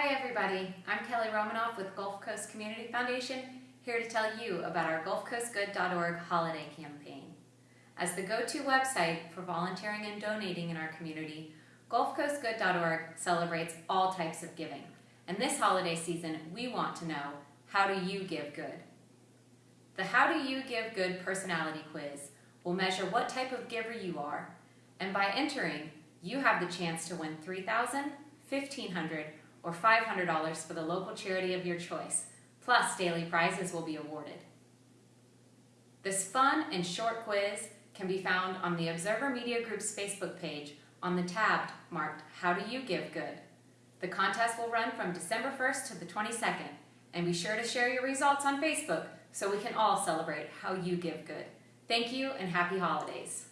Hi everybody, I'm Kelly Romanoff with Gulf Coast Community Foundation, here to tell you about our GulfCoastGood.org holiday campaign. As the go-to website for volunteering and donating in our community, GulfCoastGood.org celebrates all types of giving. And this holiday season, we want to know, how do you give good? The How Do You Give Good personality quiz will measure what type of giver you are, and by entering, you have the chance to win $3,000, $1,500, or $500 for the local charity of your choice, plus daily prizes will be awarded. This fun and short quiz can be found on the Observer Media Group's Facebook page on the tab marked How Do You Give Good? The contest will run from December 1st to the 22nd, and be sure to share your results on Facebook so we can all celebrate how you give good. Thank you and happy holidays.